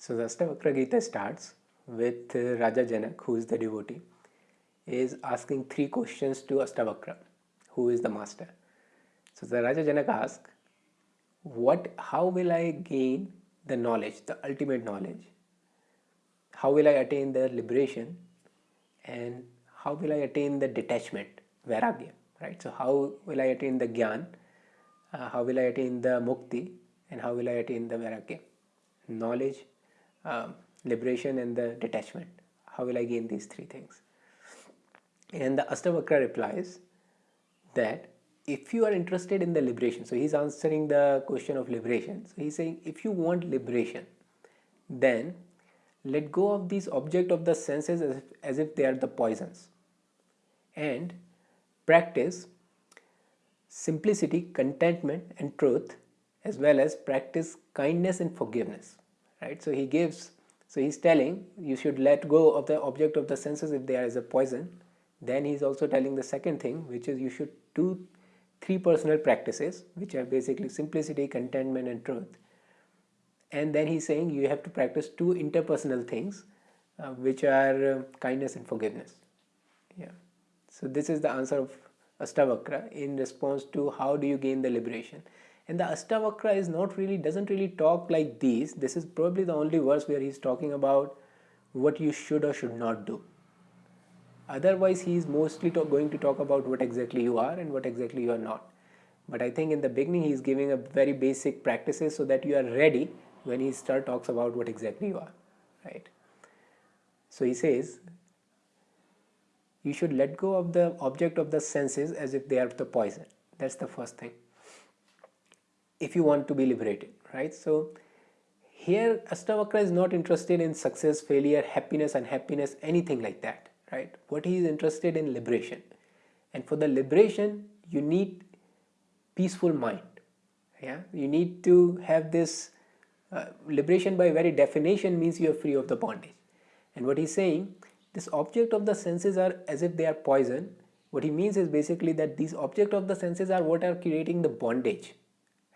So the Astavakra Gita starts with uh, Raja Janak, who is the devotee, is asking three questions to Astavakra, who is the master. So the Raja Janak asks, what, how will I gain the knowledge, the ultimate knowledge? How will I attain the liberation? And how will I attain the detachment, vairagya, right? So how will I attain the gyan? Uh, how will I attain the mukti? And how will I attain the vairagya? Knowledge, um, liberation and the detachment. How will I gain these three things? And the Astavakra replies that if you are interested in the liberation, so he's answering the question of liberation. So he's saying if you want liberation, then let go of these object of the senses as if, as if they are the poisons and practice simplicity, contentment and truth as well as practice kindness and forgiveness right? So he gives so he's telling you should let go of the object of the senses if there is a poison. Then he's also telling the second thing which is you should do three personal practices which are basically simplicity contentment and truth. And then he's saying you have to practice two interpersonal things uh, which are uh, kindness and forgiveness. Yeah. So this is the answer of Astavakra in response to how do you gain the liberation and the Astavakra is not really doesn't really talk like these. This is probably the only verse where he's talking about what you should or should not do. Otherwise he is mostly going to talk about what exactly you are and what exactly you are not. But I think in the beginning he is giving a very basic practices so that you are ready when he start talks about what exactly you are right? So he says you should let go of the object of the senses as if they are the poison. That's the first thing if you want to be liberated right? So here Astavakra is not interested in success failure happiness unhappiness anything like that right? What he is interested in liberation. And for the liberation you need peaceful mind yeah? You need to have this uh, liberation by very definition means you are free of the bondage. And what he's saying this object of the senses are as if they are poison. What he means is basically that these object of the senses are what are creating the bondage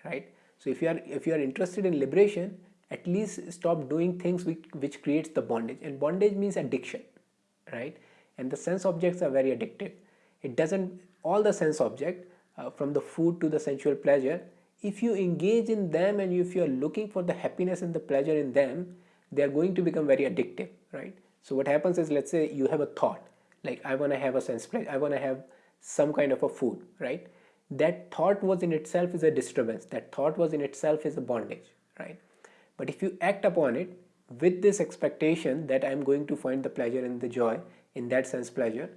right? So if you are if you are interested in liberation at least stop doing things which, which creates the bondage. And bondage means addiction right? And the sense objects are very addictive. It doesn't all the sense object uh, from the food to the sensual pleasure if you engage in them and if you are looking for the happiness and the pleasure in them they are going to become very addictive right? So what happens is let's say you have a thought like I want to have a sense pleasure I want to have some kind of a food right that thought was in itself is a disturbance. That thought was in itself is a bondage right? But if you act upon it with this expectation that I'm going to find the pleasure and the joy in that sense pleasure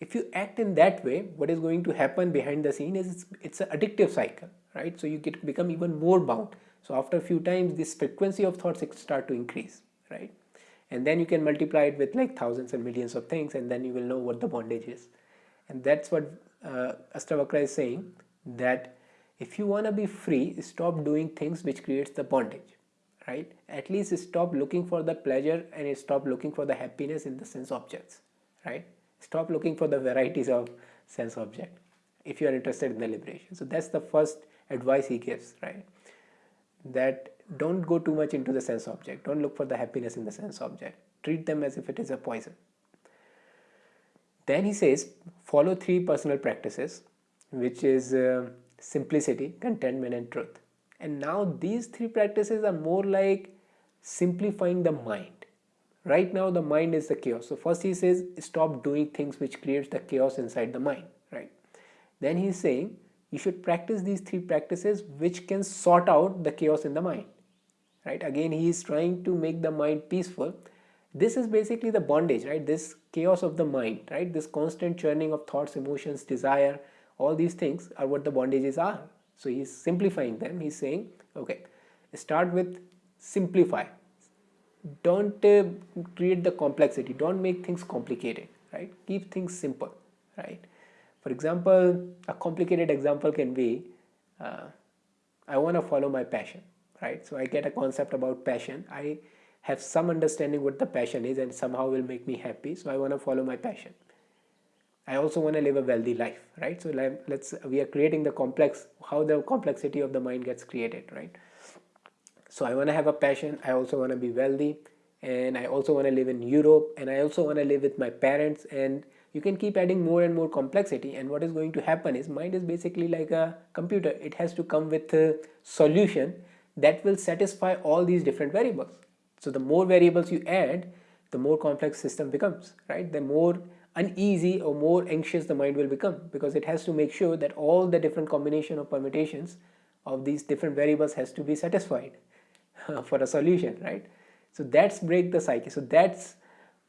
if you act in that way what is going to happen behind the scene is it's, it's an addictive cycle right? So you get become even more bound. So after a few times this frequency of thoughts start to increase right? And then you can multiply it with like thousands and millions of things and then you will know what the bondage is. And that's what uh, Astavakra is saying that if you want to be free stop doing things which creates the bondage right? At least stop looking for the pleasure and stop looking for the happiness in the sense objects right? Stop looking for the varieties of sense object if you are interested in the liberation. So that's the first advice he gives right? That don't go too much into the sense object. Don't look for the happiness in the sense object. Treat them as if it is a poison then he says follow three personal practices which is uh, simplicity contentment and truth. And now these three practices are more like simplifying the mind. Right now the mind is the chaos. So first he says stop doing things which creates the chaos inside the mind right? Then he's saying you should practice these three practices which can sort out the chaos in the mind right? Again he is trying to make the mind peaceful this is basically the bondage right? This chaos of the mind right? This constant churning of thoughts emotions desire all these things are what the bondages are. So he's simplifying them. He's saying okay start with simplify. Don't uh, create the complexity. Don't make things complicated right? Keep things simple right? For example a complicated example can be uh, I want to follow my passion right? So I get a concept about passion. I have some understanding what the passion is and somehow will make me happy. So I want to follow my passion. I also want to live a wealthy life right? So let's we are creating the complex how the complexity of the mind gets created right? So I want to have a passion I also want to be wealthy and I also want to live in Europe and I also want to live with my parents and you can keep adding more and more complexity and what is going to happen is mind is basically like a computer. It has to come with a solution that will satisfy all these different variables so the more variables you add the more complex system becomes right? The more uneasy or more anxious the mind will become because it has to make sure that all the different combination of permutations of these different variables has to be satisfied for a solution right? So that's break the psyche so that's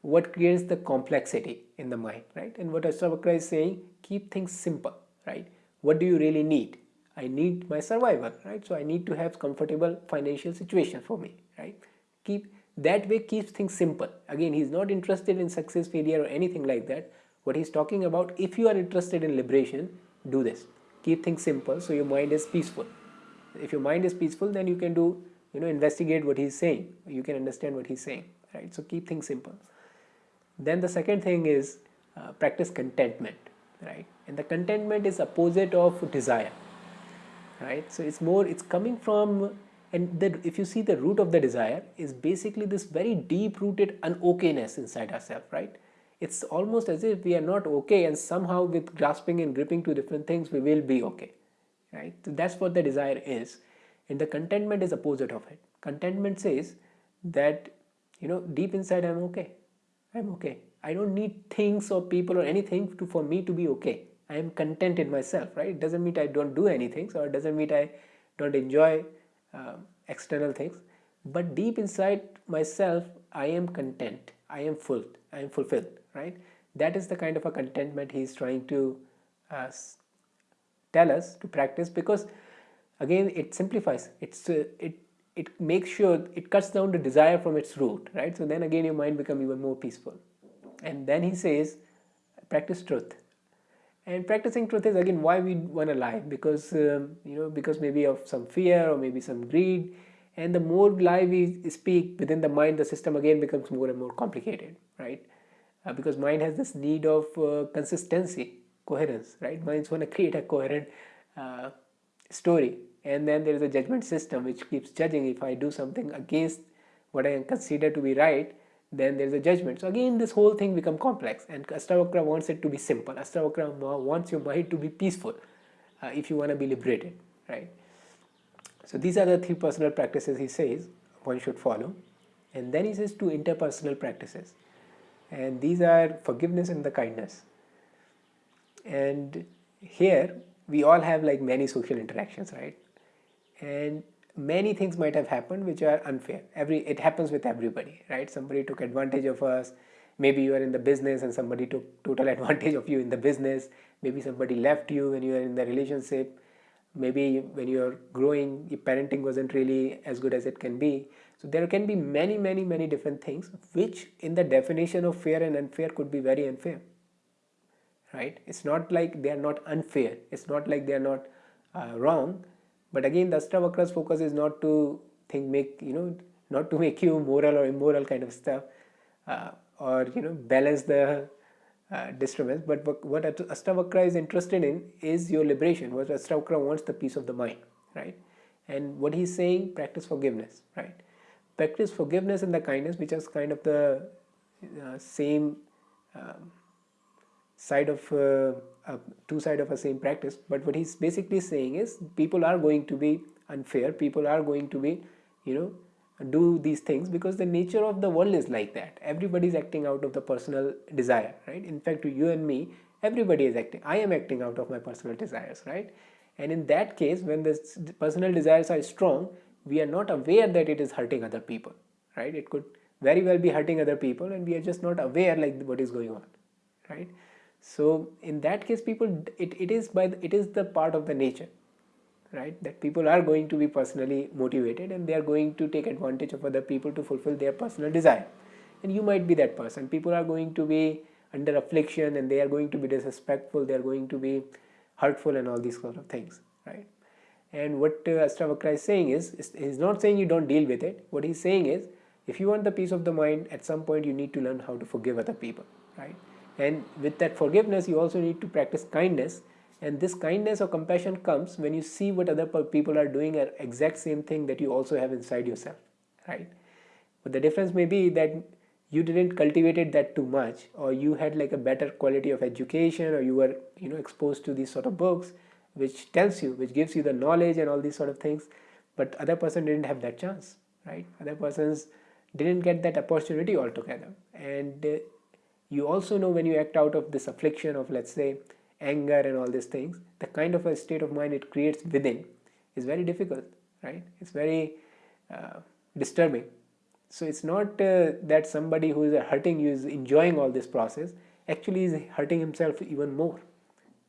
what creates the complexity in the mind right? And what Ashtavakra is saying keep things simple right? What do you really need? I need my survival right? So I need to have comfortable financial situation for me right keep that way keeps things simple. Again he's not interested in success failure or anything like that. What he's talking about if you are interested in liberation do this. Keep things simple so your mind is peaceful. If your mind is peaceful then you can do you know investigate what he's saying. You can understand what he's saying right? So keep things simple. Then the second thing is uh, practice contentment right? And the contentment is opposite of desire right? So it's more it's coming from and the, if you see the root of the desire is basically this very deep rooted unokayness inside ourselves right? It's almost as if we are not okay and somehow with grasping and gripping to different things we will be okay right? So that's what the desire is. And the contentment is opposite of it. Contentment says that you know deep inside i'm okay. I'm okay. I don't need things or people or anything to for me to be okay. I am content in myself right? It doesn't mean i don't do anything so it doesn't mean i don't enjoy uh, external things. But deep inside myself i am content. I am full i am fulfilled right? That is the kind of a contentment he is trying to uh, tell us to practice because again it simplifies. It's uh, it it makes sure it cuts down the desire from its root right? So then again your mind become even more peaceful. And then he says practice truth and practicing truth is again why we want to lie. Because um, you know because maybe of some fear or maybe some greed. And the more lie we speak within the mind the system again becomes more and more complicated right? Uh, because mind has this need of uh, consistency coherence right? Minds want to create a coherent uh, story. And then there is a judgment system which keeps judging if I do something against what I consider to be right then there is a judgment. So again this whole thing become complex and Astavakra wants it to be simple. Astavakra wants your mind to be peaceful uh, if you want to be liberated right? So these are the three personal practices he says one should follow. And then he says two interpersonal practices. And these are forgiveness and the kindness. And here we all have like many social interactions right? And many things might have happened which are unfair. Every it happens with everybody right? Somebody took advantage of us. Maybe you are in the business and somebody took total advantage of you in the business. Maybe somebody left you when you are in the relationship. Maybe when you are growing your parenting wasn't really as good as it can be. So there can be many many many different things which in the definition of fair and unfair could be very unfair right? It's not like they are not unfair. It's not like they are not uh, wrong but again the Ashtavakra's focus is not to think make you know not to make you moral or immoral kind of stuff uh, or you know balance the uh, disturbance. But what Ashtavakra is interested in is your liberation. What Ashtavakra wants the peace of the mind right? And what he's saying practice forgiveness right? Practice forgiveness and the kindness which is kind of the uh, same um, side of uh, uh, two side of a same practice but what he's basically saying is people are going to be unfair people are going to be you know do these things because the nature of the world is like that. Everybody is acting out of the personal desire right? In fact to you and me everybody is acting i am acting out of my personal desires right? And in that case when the personal desires are strong we are not aware that it is hurting other people right? It could very well be hurting other people and we are just not aware like what is going on right so in that case people it, it is by the, it is the part of the nature right? That people are going to be personally motivated and they are going to take advantage of other people to fulfill their personal desire. And you might be that person. People are going to be under affliction and they are going to be disrespectful they are going to be hurtful and all these sort of things right? And what uh, is saying is, is he's not saying you don't deal with it. What he's saying is if you want the peace of the mind at some point you need to learn how to forgive other people right and with that forgiveness you also need to practice kindness. And this kindness or compassion comes when you see what other people are doing at exact same thing that you also have inside yourself right? But the difference may be that you didn't cultivated that too much or you had like a better quality of education or you were you know exposed to these sort of books which tells you which gives you the knowledge and all these sort of things. But other person didn't have that chance right? Other persons didn't get that opportunity altogether. And uh, you also know when you act out of this affliction of let's say anger and all these things the kind of a state of mind it creates within is very difficult right? It's very uh, disturbing. So it's not uh, that somebody who is hurting you is enjoying all this process. Actually is hurting himself even more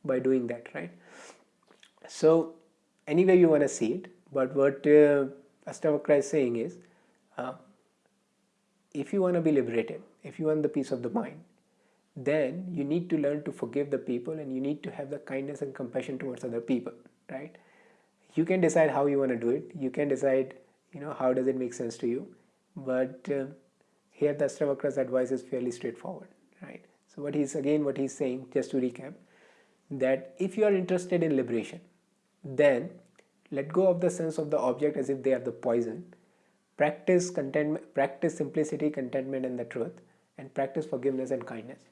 by doing that right? So anyway you want to see it but what uh, Astavakra is saying is uh, if you want to be liberated if you want the peace of the mind then you need to learn to forgive the people and you need to have the kindness and compassion towards other people right? You can decide how you want to do it. You can decide you know how does it make sense to you. But uh, here the Astavakra's advice is fairly straightforward right? So what he's again what he's saying just to recap that if you are interested in liberation then let go of the sense of the object as if they are the poison. Practice contentment practice simplicity contentment and the truth and practice forgiveness and kindness